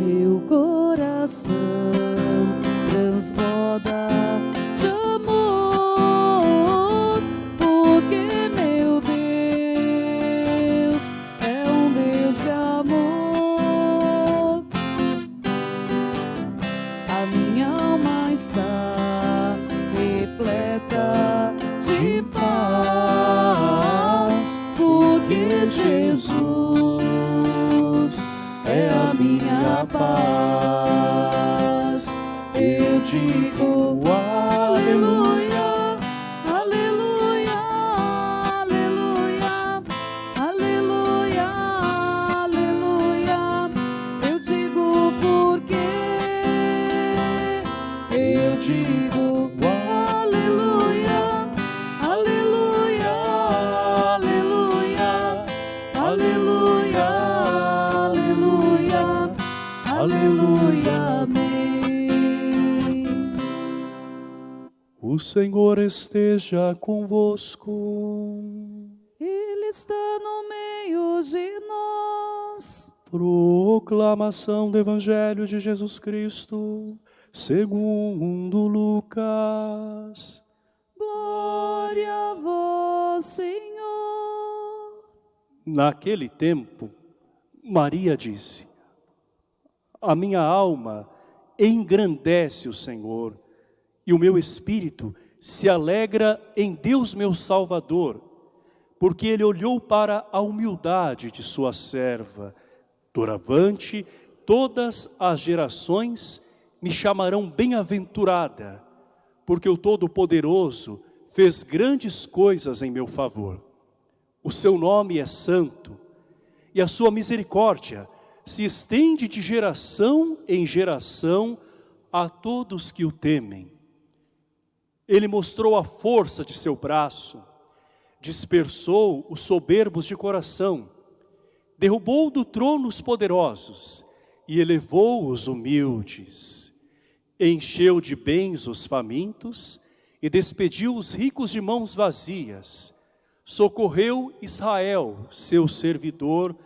meu coração transborda de amor, porque meu Deus é um Deus de amor. A minha alma está repleta de paz, porque Jesus paz. Eu digo aleluia, amém. O Senhor esteja convosco. Ele está no meio de nós. Proclamação do Evangelho de Jesus Cristo, segundo Lucas. Glória a vós, Senhor. Naquele tempo, Maria disse: A minha alma engrandece o Senhor, e o meu espírito se alegra em Deus meu Salvador, porque ele olhou para a humildade de sua serva. Doravante, todas as gerações me chamarão bem-aventurada, porque o Todo-Poderoso fez grandes coisas em meu favor. O seu nome é santo, e a sua misericórdia se estende de geração em geração a todos que o temem. Ele mostrou a força de seu braço, dispersou os soberbos de coração, derrubou do trono os poderosos e elevou os humildes. Encheu de bens os famintos e despediu os ricos de mãos vazias. Socorreu Israel, seu servidor,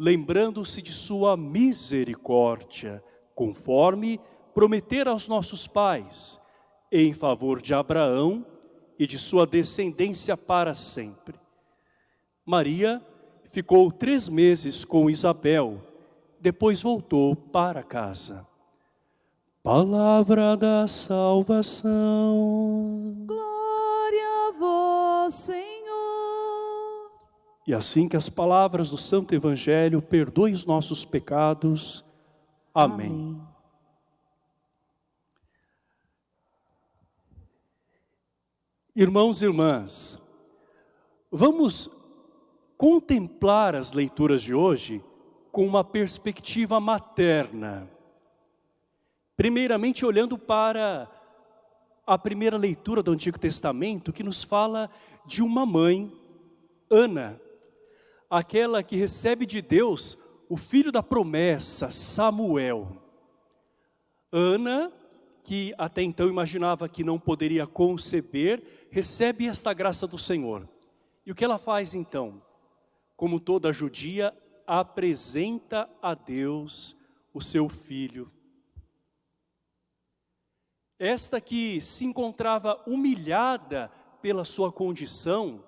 lembrando-se de sua misericórdia, conforme prometera aos nossos pais, em favor de Abraão e de sua descendência para sempre. Maria ficou três meses com Isabel, depois voltou para casa. Palavra da salvação. Glória a Senhor. E assim que as palavras do Santo Evangelho perdoem os nossos pecados. Amém. Irmãos e irmãs, vamos contemplar as leituras de hoje com uma perspectiva materna. Primeiramente olhando para a primeira leitura do Antigo Testamento que nos fala de uma mãe, Ana, aquela que recebe de Deus o filho da promessa, Samuel. Ana, que até então imaginava que não poderia conceber, recebe esta graça do Senhor. E o que ela faz então? Como toda judia, apresenta a Deus o seu filho. Esta que se encontrava humilhada pela sua condição,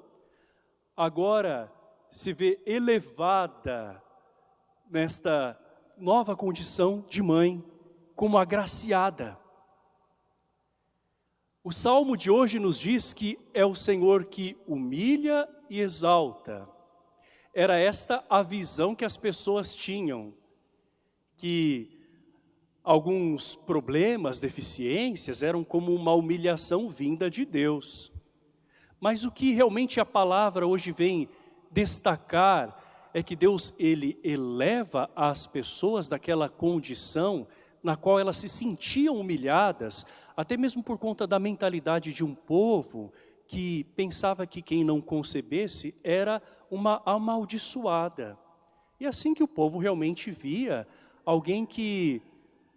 agora se vê elevada nesta nova condição de mãe, como agraciada. O salmo de hoje nos diz que é o Senhor que humilha e exalta. Era esta a visão que as pessoas tinham, que alguns problemas, deficiências eram como uma humilhação vinda de Deus. Mas o que realmente a palavra hoje vem destacar é que Deus ele eleva as pessoas daquela condição na qual elas se sentiam humilhadas, até mesmo por conta da mentalidade de um povo que pensava que quem não concebesse era uma amaldiçoada. E assim que o povo realmente via alguém que,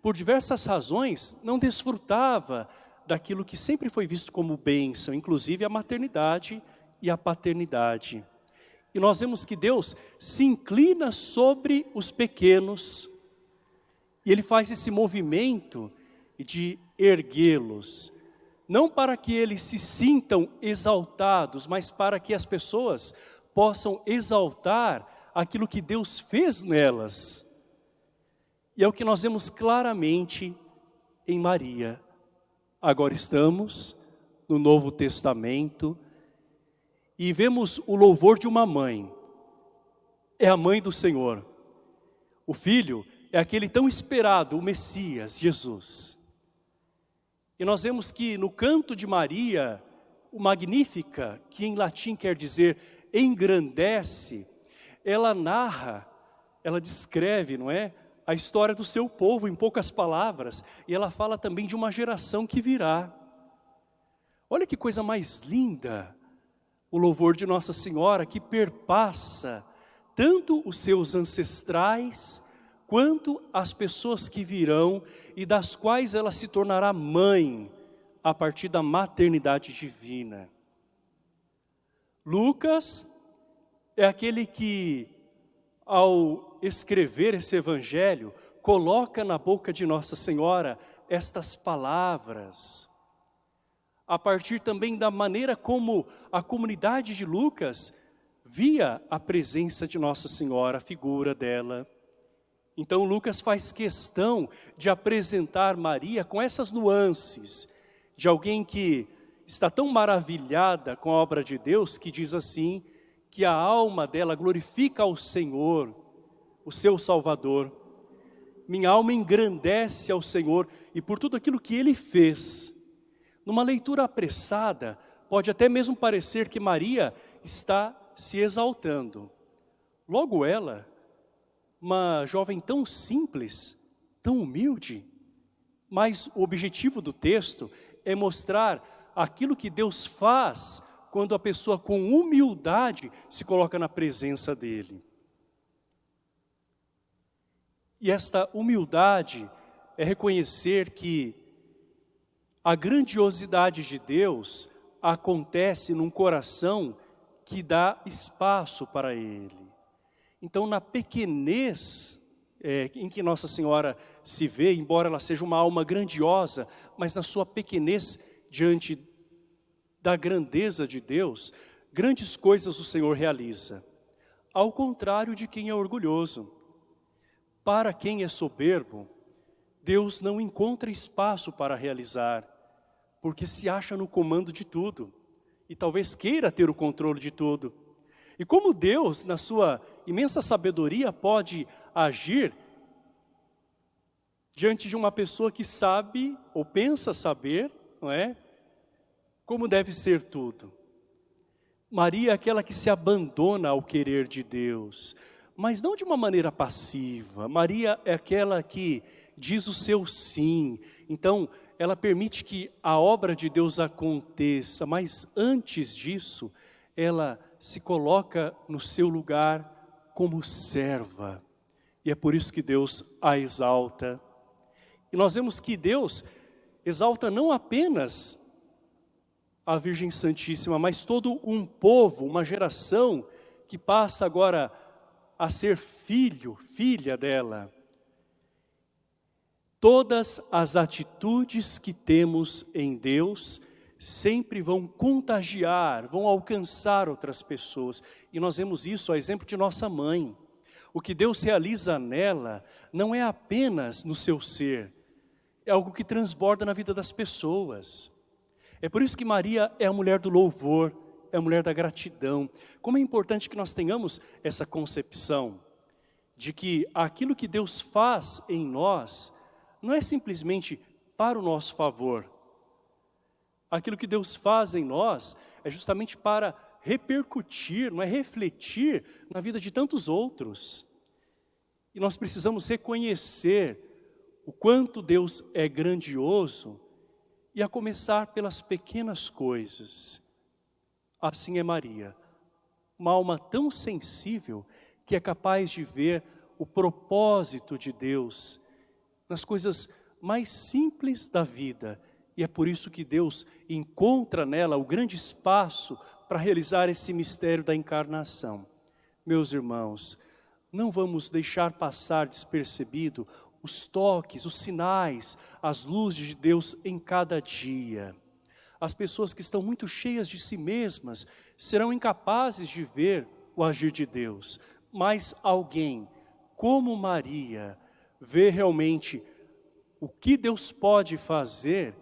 por diversas razões, não desfrutava daquilo que sempre foi visto como bênção, inclusive a maternidade e a paternidade. E nós vemos que Deus se inclina sobre os pequenos, E ele faz esse movimento de erguê-los, não para que eles se sintam exaltados, mas para que as pessoas possam exaltar aquilo que Deus fez nelas. E é o que nós vemos claramente em Maria. Agora estamos no Novo Testamento e vemos o louvor de uma mãe. É a mãe do Senhor. O filho é aquele tão esperado, o Messias, Jesus. E nós vemos que no canto de Maria, o Magnífica, que em latim quer dizer engrandece, ela narra, ela descreve, não é? A história do seu povo em poucas palavras. E ela fala também de uma geração que virá. Olha que coisa mais linda o louvor de Nossa Senhora que perpassa tanto os seus ancestrais quanto as pessoas que virão e das quais ela se tornará mãe a partir da maternidade divina. Lucas é aquele que, ao escrever esse evangelho, coloca na boca de Nossa Senhora estas palavras, a partir também da maneira como a comunidade de Lucas via a presença de Nossa Senhora, a figura dela. Então Lucas faz questão de apresentar Maria com essas nuances, de alguém que está tão maravilhada com a obra de Deus, que diz assim, que a alma dela glorifica ao Senhor, o seu Salvador. Minha alma engrandece ao Senhor e por tudo aquilo que Ele fez. Numa leitura apressada, pode até mesmo parecer que Maria está se exaltando. Logo ela, uma jovem tão simples, tão humilde, mas o objetivo do texto é mostrar aquilo que Deus faz quando a pessoa com humildade se coloca na presença dEle. E esta humildade é reconhecer que a grandiosidade de Deus acontece num coração que dá espaço para Ele. Então, na pequenez é, em que Nossa Senhora se vê, embora ela seja uma alma grandiosa, mas na sua pequenez diante da grandeza de Deus, grandes coisas o Senhor realiza. Ao contrário de quem é orgulhoso. Para quem é soberbo, Deus não encontra espaço para realizar porque se acha no comando de tudo e talvez queira ter o controle de tudo. E como Deus, na sua imensa sabedoria, pode agir diante de uma pessoa que sabe ou pensa saber, não é? Como deve ser tudo. Maria é aquela que se abandona ao querer de Deus, mas não de uma maneira passiva. Maria é aquela que diz o seu sim. Então, ela permite que a obra de Deus aconteça, mas antes disso, ela se coloca no seu lugar como serva. E é por isso que Deus a exalta. E nós vemos que Deus exalta não apenas a Virgem Santíssima, mas todo um povo, uma geração que passa agora a ser filho, filha dela. Todas as atitudes que temos em Deus sempre vão contagiar, vão alcançar outras pessoas. E nós vemos isso a exemplo de nossa mãe. O que Deus realiza nela não é apenas no seu ser, é algo que transborda na vida das pessoas. É por isso que Maria é a mulher do louvor, é a mulher da gratidão. Como é importante que nós tenhamos essa concepção de que aquilo que Deus faz em nós não é simplesmente para o nosso favor. Aquilo que Deus faz em nós é justamente para repercutir, não é refletir na vida de tantos outros. E nós precisamos reconhecer o quanto Deus é grandioso e a começar pelas pequenas coisas. Assim é Maria, uma alma tão sensível que é capaz de ver o propósito de Deus nas coisas mais simples da vida. E é por isso que Deus encontra nela o grande espaço para realizar esse mistério da encarnação. Meus irmãos, não vamos deixar passar despercebido os toques, os sinais, as luzes de Deus em cada dia. As pessoas que estão muito cheias de si mesmas serão incapazes de ver o agir de Deus. Mas alguém como Maria vê realmente o que Deus pode fazer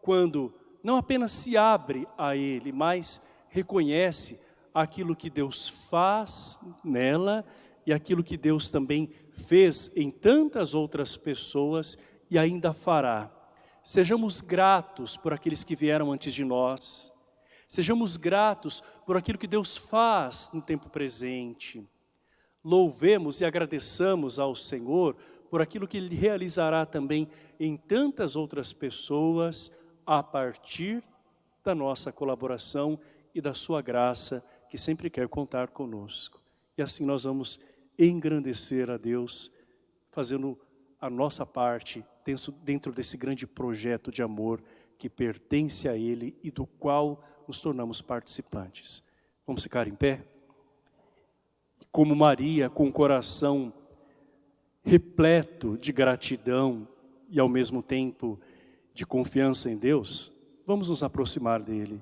quando não apenas se abre a Ele, mas reconhece aquilo que Deus faz nela e aquilo que Deus também fez em tantas outras pessoas e ainda fará. Sejamos gratos por aqueles que vieram antes de nós. Sejamos gratos por aquilo que Deus faz no tempo presente. Louvemos e agradeçamos ao Senhor por aquilo que Ele realizará também em tantas outras pessoas a partir da nossa colaboração e da sua graça que sempre quer contar conosco. E assim nós vamos engrandecer a Deus, fazendo a nossa parte dentro desse grande projeto de amor que pertence a Ele e do qual nos tornamos participantes. Vamos ficar em pé? Como Maria, com o coração repleto de gratidão e ao mesmo tempo de confiança em Deus, vamos nos aproximar dEle.